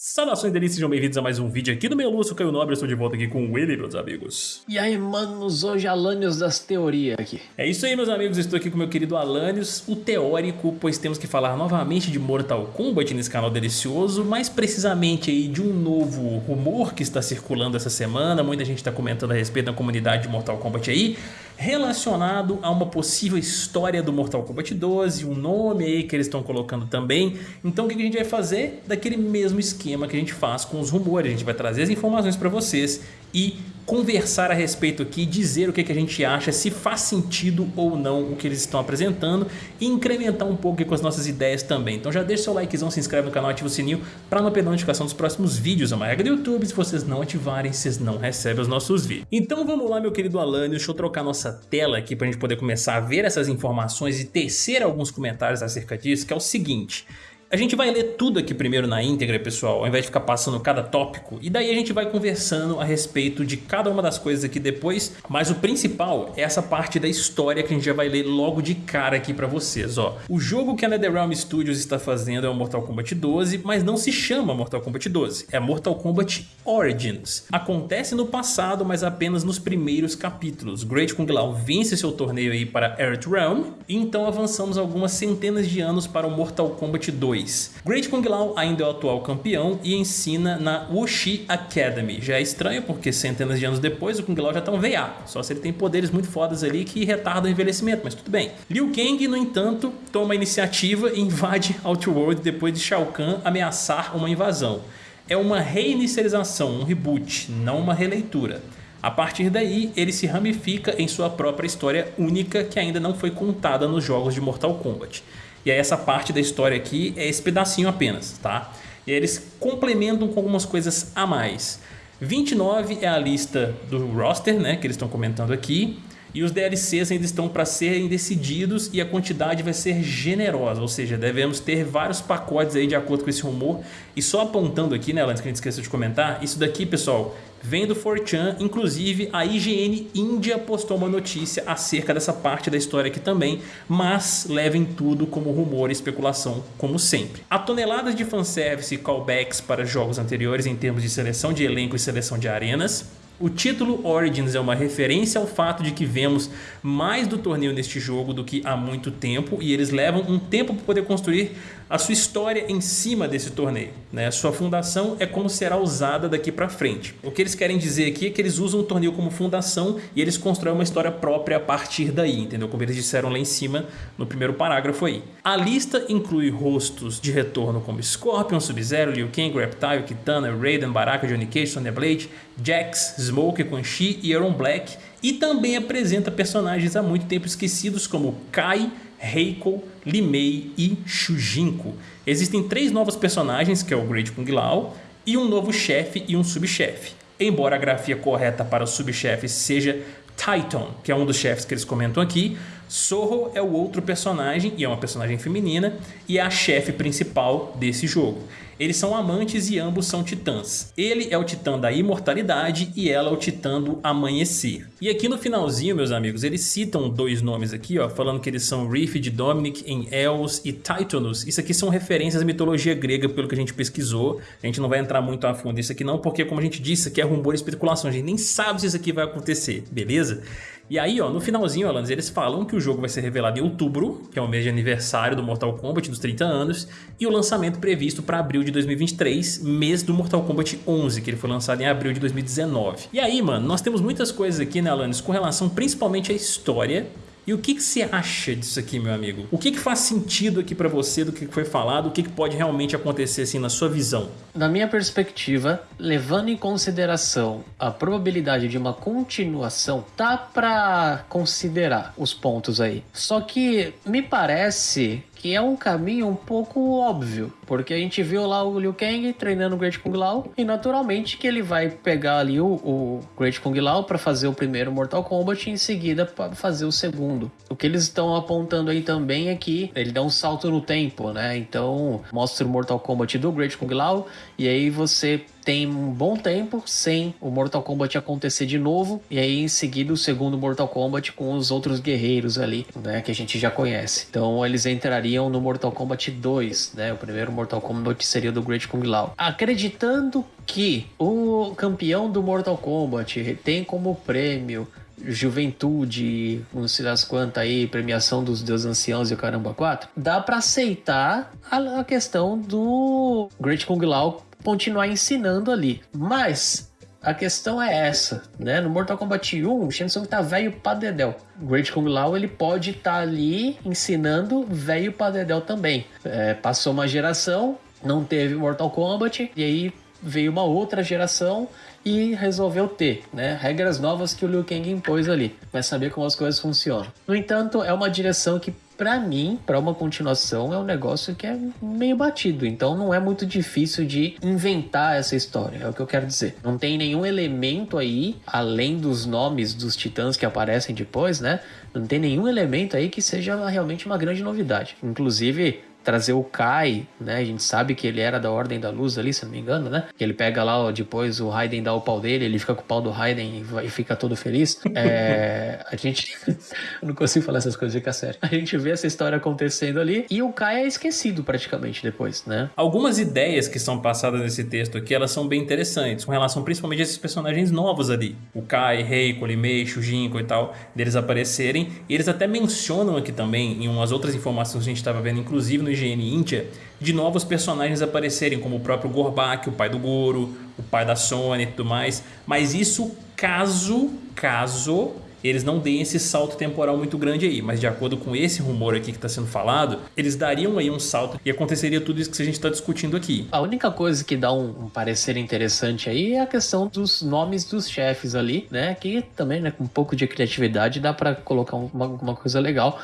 Saudações delícias, sejam bem-vindos a mais um vídeo aqui do meu Lúcio Caio Nobre, eu estou de volta aqui com ele, meus amigos. E aí, manos, hoje Alanios das teorias aqui. É isso aí, meus amigos, estou aqui com meu querido Alanios, o teórico, pois temos que falar novamente de Mortal Kombat nesse canal delicioso, mais precisamente aí de um novo rumor que está circulando essa semana, muita gente está comentando a respeito da comunidade de Mortal Kombat aí, relacionado a uma possível história do Mortal Kombat 12, um nome aí que eles estão colocando também. Então o que a gente vai fazer? Daquele mesmo esquema que a gente faz com os rumores, a gente vai trazer as informações para vocês e conversar a respeito aqui, dizer o que, que a gente acha, se faz sentido ou não o que eles estão apresentando e incrementar um pouco com as nossas ideias também. Então já deixa seu likezão, se inscreve no canal, ativa o sininho para não perder a notificação dos próximos vídeos. É uma regra do YouTube, se vocês não ativarem, vocês não recebem os nossos vídeos. Então vamos lá, meu querido Alane, deixa eu trocar nossa tela aqui para a gente poder começar a ver essas informações e tecer alguns comentários acerca disso, que é o seguinte... A gente vai ler tudo aqui primeiro na íntegra, pessoal, ao invés de ficar passando cada tópico. E daí a gente vai conversando a respeito de cada uma das coisas aqui depois. Mas o principal é essa parte da história que a gente já vai ler logo de cara aqui pra vocês, ó. O jogo que a NetherRealm Studios está fazendo é o Mortal Kombat 12, mas não se chama Mortal Kombat 12. É Mortal Kombat Origins. Acontece no passado, mas apenas nos primeiros capítulos. Great Kung Lao vence seu torneio aí para Earthrealm, e então avançamos algumas centenas de anos para o Mortal Kombat 2 2. Great Kung Lao ainda é o atual campeão e ensina na Wuxi Academy. Já é estranho porque centenas de anos depois o Kung Lao já tá um VA, só se ele tem poderes muito fodas ali que retardam o envelhecimento, mas tudo bem. Liu Kang, no entanto, toma a iniciativa e invade Outworld depois de Shao Kahn ameaçar uma invasão. É uma reinicialização, um reboot, não uma releitura. A partir daí, ele se ramifica em sua própria história única que ainda não foi contada nos jogos de Mortal Kombat. E aí essa parte da história aqui é esse pedacinho apenas, tá? E aí eles complementam com algumas coisas a mais. 29 é a lista do roster, né, que eles estão comentando aqui. E os DLCs ainda estão para serem decididos e a quantidade vai ser generosa, ou seja, devemos ter vários pacotes aí de acordo com esse rumor. E só apontando aqui, né, antes que a gente esqueça de comentar, isso daqui, pessoal, vem do 4chan, inclusive a IGN Índia postou uma notícia acerca dessa parte da história aqui também, mas levem tudo como rumor e especulação, como sempre. Há toneladas de fanservice e callbacks para jogos anteriores em termos de seleção de elenco e seleção de arenas, o título Origins é uma referência ao fato de que vemos mais do torneio neste jogo do que há muito tempo e eles levam um tempo para poder construir a sua história em cima desse torneio. Né? Sua fundação é como será usada daqui para frente. O que eles querem dizer aqui é que eles usam o torneio como fundação e eles constroem uma história própria a partir daí, entendeu? Como eles disseram lá em cima no primeiro parágrafo aí. A lista inclui rostos de retorno como Scorpion, Sub-Zero, Liu Kang, Reptile, Kitana, Raiden, Baraka, Johnny Cage, Sonya Blade, Jax, Smoke, Quan Chi e Aaron Black e também apresenta personagens há muito tempo esquecidos como Kai, Reiko, Limei e Shujinko. Existem três novos personagens, que é o Great Kung Lao, e um novo chefe e um subchefe. Embora a grafia correta para os subchefes seja Titan, que é um dos chefes que eles comentam aqui, Sorro é o outro personagem, e é uma personagem feminina, e é a chefe principal desse jogo. Eles são amantes e ambos são titãs. Ele é o titã da imortalidade e ela é o titã do amanhecer. E aqui no finalzinho, meus amigos, eles citam dois nomes aqui, ó, falando que eles são Riff Dominic em Els e Titanus. Isso aqui são referências à mitologia grega, pelo que a gente pesquisou. A gente não vai entrar muito a fundo nisso aqui não, porque como a gente disse, aqui é rumor e especulação. A gente nem sabe se isso aqui vai acontecer, beleza? E aí, ó, no finalzinho, Alanis, eles falam que o jogo vai ser revelado em outubro, que é o mês de aniversário do Mortal Kombat dos 30 anos, e o lançamento previsto para abril de 2023, mês do Mortal Kombat 11, que ele foi lançado em abril de 2019. E aí, mano, nós temos muitas coisas aqui, né, Alanis, com relação principalmente à história e o que, que você acha disso aqui, meu amigo? O que, que faz sentido aqui para você do que foi falado? O que, que pode realmente acontecer assim na sua visão? Na minha perspectiva, levando em consideração a probabilidade de uma continuação, tá para considerar os pontos aí. Só que me parece que é um caminho um pouco óbvio, porque a gente viu lá o Liu Kang treinando o Great Kung Lao e naturalmente que ele vai pegar ali o, o Great Kung Lao para fazer o primeiro Mortal Kombat e em seguida para fazer o segundo. O que eles estão apontando aí também é que ele dá um salto no tempo, né? Então mostra o Mortal Kombat do Great Kung Lao e aí você tem um bom tempo sem o Mortal Kombat acontecer de novo, e aí em seguida o segundo Mortal Kombat com os outros guerreiros ali, né, que a gente já conhece. Então eles entrariam no Mortal Kombat 2, né, o primeiro Mortal Kombat seria do Great Kung Lao. Acreditando que o campeão do Mortal Kombat tem como prêmio juventude, não sei das quantas aí, premiação dos deuses anciãos e o caramba 4, dá para aceitar a, a, questão do Great Kung Lao continuar ensinando ali. Mas a questão é essa, né? No Mortal Kombat 1, o Shang Tsung tá velho pra dedéu. Great Kung Lao, ele pode estar tá ali ensinando velho pra dedéu também. É, passou uma geração, não teve Mortal Kombat, e aí veio uma outra geração e resolveu ter, né? Regras novas que o Liu Kang impôs ali. Vai saber como as coisas funcionam. No entanto, é uma direção que para mim, para uma continuação, é um negócio que é meio batido. Então não é muito difícil de inventar essa história, é o que eu quero dizer. Não tem nenhum elemento aí, além dos nomes dos titãs que aparecem depois, né? Não tem nenhum elemento aí que seja realmente uma grande novidade. Inclusive, trazer o Kai, né? A gente sabe que ele era da Ordem da Luz ali, se não me engano, né? Que ele pega lá, depois o Raiden dá o pau dele, ele fica com o pau do Raiden e, fica todo feliz. É, a gente. não consigo falar essas coisas, fica sério. A gente vê essa história acontecendo ali e o Kai é esquecido praticamente depois, né? Algumas ideias que são passadas nesse texto aqui, elas são bem interessantes, com relação principalmente a esses personagens novos ali. O Kai, Reiko, Limeixo, Jinko e tal, deles aparecerem. E eles até mencionam aqui também, em umas outras informações que a gente estava vendo, inclusive no Índia de novos personagens aparecerem, como o próprio Gorbak, o pai do Goro, o pai da Sony e tudo mais. Mas isso caso, caso eles não deem esse salto temporal muito grande aí, mas de acordo com esse rumor aqui que está sendo falado, eles dariam aí um salto e aconteceria tudo isso que a gente está discutindo aqui. A única coisa que dá um, um, parecer interessante aí é a questão dos nomes dos chefes ali, né? Que também, né, com um pouco de criatividade dá para colocar uma, uma coisa legal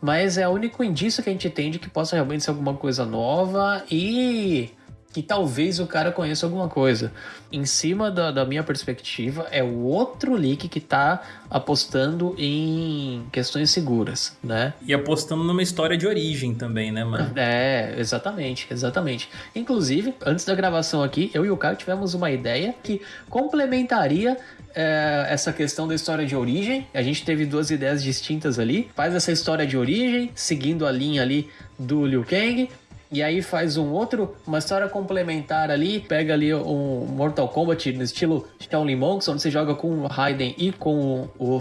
mas é o único indício que a gente tem de que possa realmente ser alguma coisa nova e que talvez o cara conheça alguma coisa. Em cima da, da, minha perspectiva, é o outro leak que tá apostando em questões seguras, né? E apostando numa história de origem também, né, mano? É, exatamente, exatamente. Inclusive, antes da gravação aqui, eu e o Caio tivemos uma ideia que complementaria é, essa questão da história de origem. A gente teve duas ideias distintas ali. Faz essa história de origem, seguindo a linha ali do Liu Kang. E aí faz um outro, uma história complementar ali, pega ali um Mortal Kombat no estilo Shaolin Monks, onde você joga com o Raiden e com o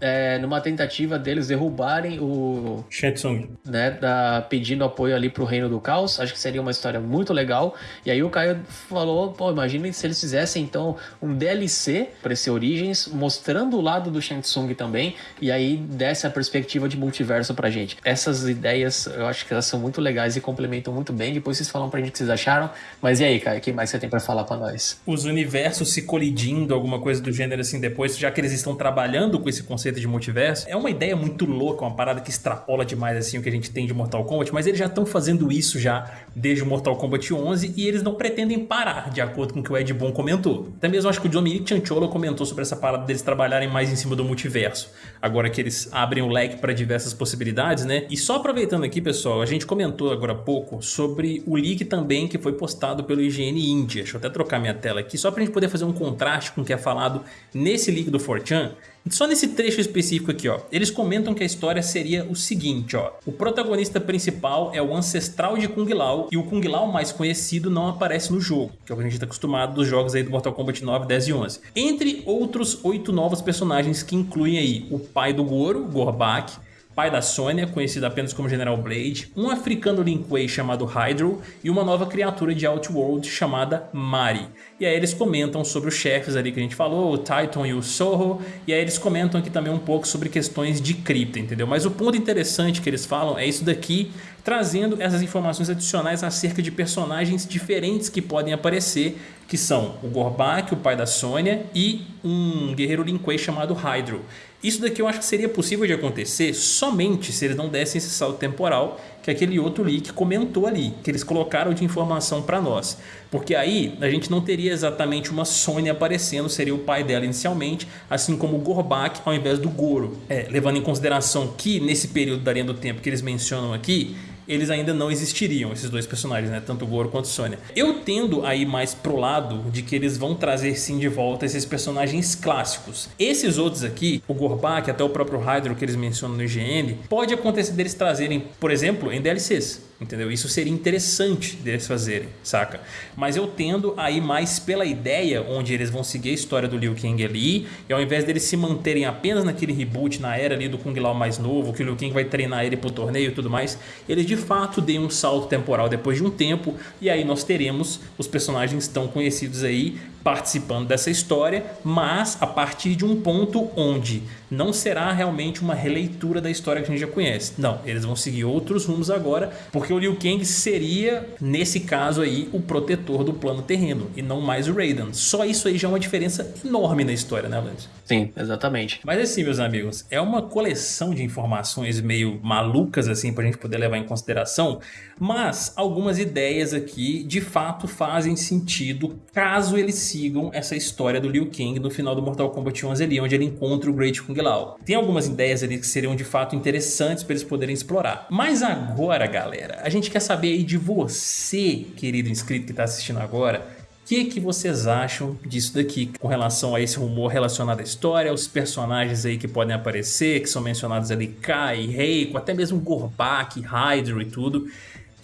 é, numa tentativa deles derrubarem o Shetsung, né, da, pedindo apoio ali pro Reino do Caos. Acho que seria uma história muito legal. E aí o Caio falou, pô, imagine se eles fizessem então um DLC para esse Origins, mostrando o lado do Shetsung também, e aí desse a perspectiva de multiverso pra gente. Essas ideias, eu acho que elas são muito legais e complementam muito bem. Depois vocês falam pra gente o que vocês acharam. Mas e aí, Caio, o que mais você tem para falar para nós? Os universos se colidindo, alguma coisa do gênero assim depois, já que eles estão trabalhando com esse conceito conceito de multiverso. É uma ideia muito louca, uma parada que extrapola demais assim o que a gente tem de Mortal Kombat, mas eles já estão fazendo isso já desde o Mortal Kombat 11 e eles não pretendem parar, de acordo com o que o Ed Boon comentou. Até mesmo acho que o Dominic Chancholo comentou sobre essa parada deles trabalharem mais em cima do multiverso, agora que eles abrem o leque para diversas possibilidades, né? E só aproveitando aqui, pessoal, a gente comentou agora há pouco sobre o leak também que foi postado pelo IGN India. Deixa eu até trocar minha tela aqui, só para a gente poder fazer um contraste com o que é falado nesse leak do 4chan. Só nesse trecho específico aqui, ó, eles comentam que a história seria o seguinte, ó. O protagonista principal é o ancestral de Kung Lao e o Kung Lao mais conhecido não aparece no jogo, que é o que a gente está acostumado dos jogos aí do Mortal Kombat 9, 10 e 11. Entre outros oito novos personagens que incluem aí o pai do Goro, Gorbak, pai da Sônia, conhecido apenas como General Blade, um africano Lin Kuei chamado Hydro e uma nova criatura de Outworld chamada Mari. E aí eles comentam sobre os chefes ali que a gente falou, o Titan e o Sorro, e aí eles comentam aqui também um pouco sobre questões de cripta, entendeu? Mas o ponto interessante que eles falam é isso daqui, trazendo essas informações adicionais acerca de personagens diferentes que podem aparecer, que são o Gorbak, o pai da Sônia, e um guerreiro Lin Kuei chamado Hydro. Isso daqui eu acho que seria possível de acontecer somente se eles não dessem esse salto temporal que aquele outro leak comentou ali, que eles colocaram de informação para nós. Porque aí a gente não teria exatamente uma Sônia aparecendo, seria o pai dela inicialmente, assim como o Gorbak ao invés do Goro. É, levando em consideração que nesse período da linha do tempo que eles mencionam aqui, eles ainda não existiriam, esses dois personagens, né? Tanto o Goro quanto Sônia. Eu tendo aí mais pro lado de que eles vão trazer sim de volta esses personagens clássicos. Esses outros aqui, o Gorbak, até o próprio Hydro que eles mencionam no IGN, pode acontecer deles trazerem, por exemplo, em DLCs entendeu? Isso seria interessante deles fazerem, saca? Mas eu tendo a ir mais pela ideia onde eles vão seguir a história do Liu Kang ali e ao invés deles se manterem apenas naquele reboot, na era ali do Kung Lao mais novo, que o Liu Kang vai treinar ele pro torneio e tudo mais, eles de fato deem um salto temporal depois de um tempo e aí nós teremos os personagens tão conhecidos aí participando dessa história, mas a partir de um ponto onde não será realmente uma releitura da história que a gente já conhece. Não, eles vão seguir outros rumos agora, porque o Liu Kang seria, nesse caso aí, o protetor do plano terreno, e não mais o Raiden. Só isso aí já é uma diferença enorme na história, né, Lance? Sim, exatamente. Mas assim, meus amigos, é uma coleção de informações meio malucas, assim, pra gente poder levar em consideração, mas algumas ideias aqui, de fato, fazem sentido caso eles sigam essa história do Liu Kang no final do Mortal Kombat 11 ali, onde ele encontra o Great Kung Lao. Tem algumas ideias ali que seriam de fato interessantes para eles poderem explorar. Mas agora, galera, a gente quer saber aí de você, querido inscrito que está assistindo agora, o que, que vocês acham disso daqui com relação a esse rumor relacionado à história, os personagens aí que podem aparecer, que são mencionados ali, Kai, Reiko, até mesmo Gorbak, Hydro e tudo.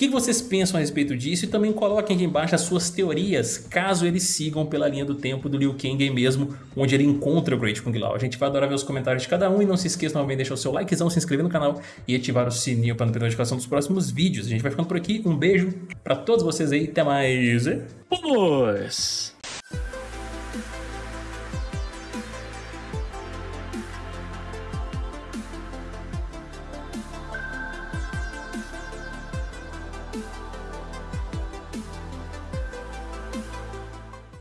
Que vocês pensam a respeito disso? E também coloquem aqui embaixo as suas teorias, caso eles sigam pela linha do tempo do Liu Kang mesmo, onde ele encontra o Great Kung Lao. A gente vai adorar ver os comentários de cada um e não se esqueça novamente de deixar o seu likezão, se inscrever no canal e ativar o sininho para não perder a notificação dos próximos vídeos. A gente vai ficando por aqui, um beijo para todos vocês aí, até mais. Vamos!